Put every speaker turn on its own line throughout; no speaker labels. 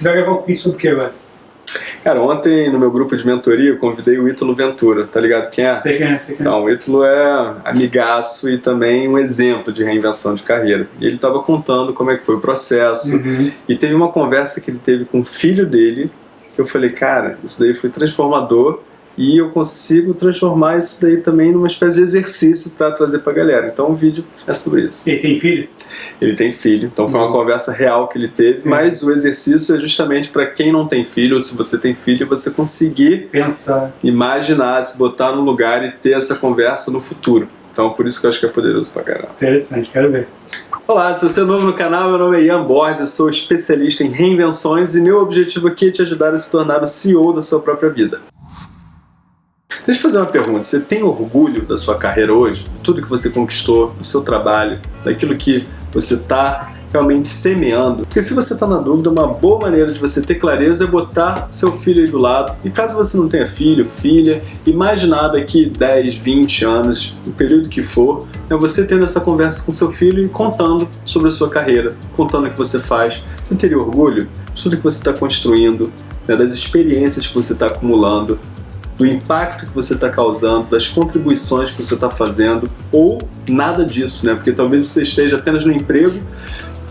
Vai gravar um vídeo sobre o que agora?
Cara, ontem no meu grupo de mentoria eu convidei o Ítalo Ventura, tá ligado quem é?
Sei quem é, sei quem é.
Então, o Ítalo é amigaço e também um exemplo de reinvenção de carreira. E ele estava contando como é que foi o processo.
Uhum.
E teve uma conversa que ele teve com o filho dele, que eu falei, cara, isso daí foi transformador e eu consigo transformar isso daí também numa espécie de exercício para trazer para a galera. Então o vídeo é sobre isso.
Ele tem filho?
Ele tem filho, então foi uma
Uhum.
conversa real que ele teve,
Sim.
mas o exercício é justamente para quem não tem filho, ou se você tem filho, você conseguir
Pensa.
imaginar, se botar no lugar e ter essa conversa no futuro. Então por isso que eu acho que é poderoso pra caramba.
Interessante, quero ver.
Olá, se você é novo no canal, meu nome é Ian Borges, eu sou especialista em reinvenções e meu objetivo aqui é te ajudar a se tornar o CEO da sua própria vida. Deixa eu fazer uma pergunta, você tem orgulho da sua carreira hoje? Tudo que você conquistou, do seu trabalho, daquilo que você está realmente semeando? Porque se você está na dúvida, uma boa maneira de você ter clareza é botar seu filho aí do lado. E caso você não tenha filho, filha, imaginar daqui 10, 20 anos, o período que for, é você tendo essa conversa com seu filho e contando sobre a sua carreira, contando o que você faz. Você teria orgulho de tudo que você está construindo, né, das experiências que você está acumulando, do impacto que você está causando, das contribuições que você está fazendo, ou nada disso, né? Porque talvez você esteja apenas no emprego,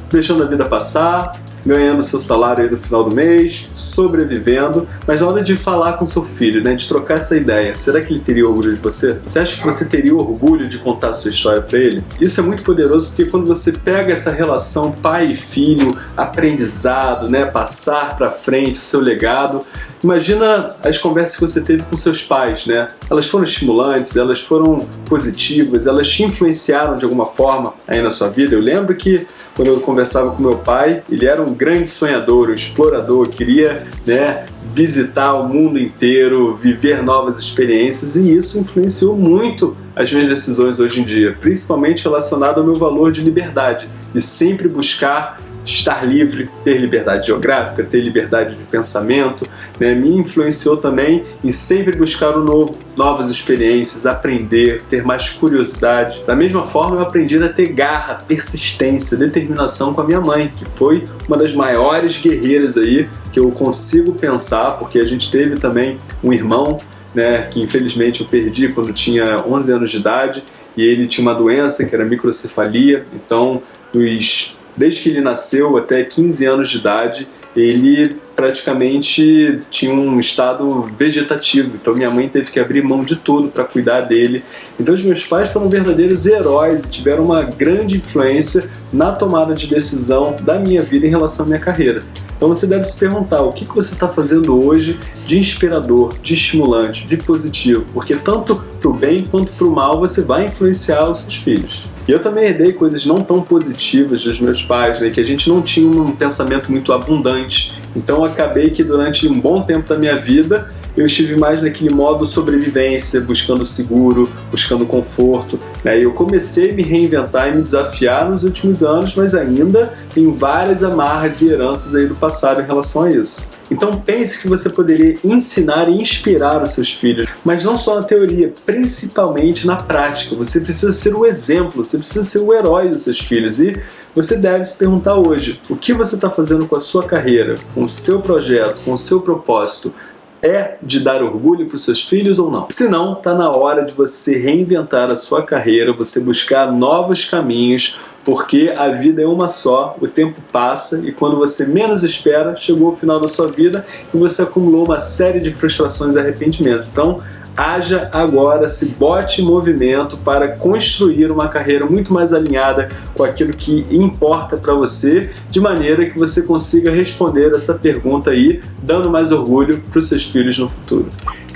deixando a vida passar, ganhando seu salário aí no final do mês, sobrevivendo, mas na hora de falar com seu filho, né, de trocar essa ideia, será que ele teria orgulho de você? Você acha que você teria orgulho de contar a sua história para ele? Isso é muito poderoso porque quando você pega essa relação pai e filho, aprendizado, né, passar para frente o seu legado, Imagina as conversas que você teve com seus pais, né? Elas foram estimulantes, elas foram positivas, elas te influenciaram de alguma forma aí na sua vida. Eu lembro que quando eu conversava com meu pai, ele era um grande sonhador, um explorador, queria, né, visitar o mundo inteiro, viver novas experiências e isso influenciou muito as minhas decisões hoje em dia, principalmente relacionado ao meu valor de liberdade e sempre buscar estar livre, ter liberdade geográfica, ter liberdade de pensamento, né? me influenciou também em sempre buscar o novo, novas experiências, aprender, ter mais curiosidade. Da mesma forma, eu aprendi a ter garra, persistência, determinação com a minha mãe, que foi uma das maiores guerreiras aí que eu consigo pensar, porque a gente teve também um irmão, né, que infelizmente eu perdi quando tinha 11 anos de idade, e ele tinha uma doença que era microcefalia, então dos desde que ele nasceu até 15 anos de idade, ele praticamente tinha um estado vegetativo. Então minha mãe teve que abrir mão de tudo para cuidar dele. Então os meus pais foram verdadeiros heróis e tiveram uma grande influência na tomada de decisão da minha vida em relação à minha carreira. Então você deve se perguntar o que você está fazendo hoje de inspirador, de estimulante, de positivo, porque tanto para o bem quanto para o mal você vai influenciar os seus filhos. E eu também herdei coisas não tão positivas dos meus pais, né, que a gente não tinha um pensamento muito abundante. Então acabei que durante um bom tempo da minha vida eu estive mais naquele modo sobrevivência, buscando seguro, buscando conforto. Né? Eu comecei a me reinventar e me desafiar nos últimos anos, mas ainda tenho várias amarras e heranças aí do passado em relação a isso. Então pense que você poderia ensinar e inspirar os seus filhos, mas não só na teoria, principalmente na prática. Você precisa ser o exemplo, você precisa ser o herói dos seus filhos e você deve se perguntar hoje, o que você está fazendo com a sua carreira, com o seu projeto, com o seu propósito? é de dar orgulho para os seus filhos ou não? Se não, está na hora de você reinventar a sua carreira, você buscar novos caminhos, porque a vida é uma só, o tempo passa e quando você menos espera, chegou o final da sua vida e você acumulou uma série de frustrações e arrependimentos. Então, haja agora, se bote em movimento para construir uma carreira muito mais alinhada com aquilo que importa para você, de maneira que você consiga responder essa pergunta aí, dando mais orgulho para os seus filhos no futuro.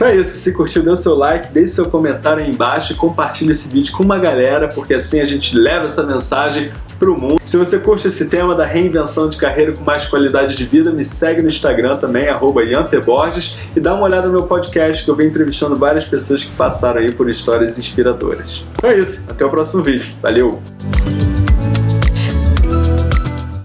Então é isso, se curtiu, dê o seu like, deixe seu comentário aí embaixo e compartilhe esse vídeo com uma galera, porque assim a gente leva essa mensagem pro mundo. Se você curte esse tema da reinvenção de carreira com mais qualidade de vida, me segue no Instagram também, arroba Borges, e dá uma olhada no meu podcast, que eu venho entrevistando várias pessoas que passaram aí por histórias inspiradoras. Então é isso, até o próximo vídeo. Valeu!